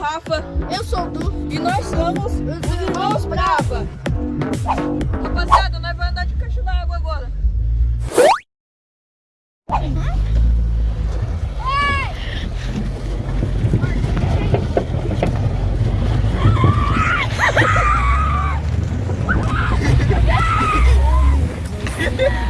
Rafa. Eu sou o Du. E nós somos os Irmãos Brava. Rapaziada, nós vamos andar de caixa d'água agora.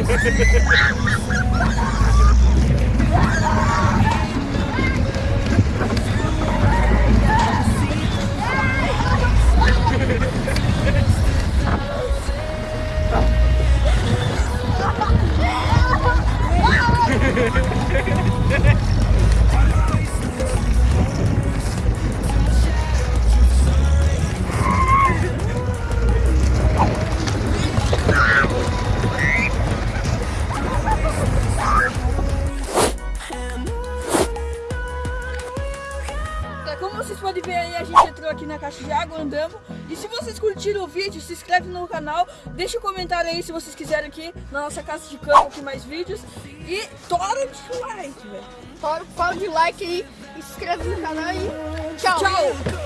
Ha ha ha! Como vocês podem ver aí, a gente entrou aqui na caixa de água, andamos. E se vocês curtiram o vídeo, se inscreve no canal, deixa um comentário aí se vocês quiserem aqui na nossa casa de campo aqui mais vídeos. E tora de like, velho. Tora de like aí, se inscreve no canal e tchau. Tchau!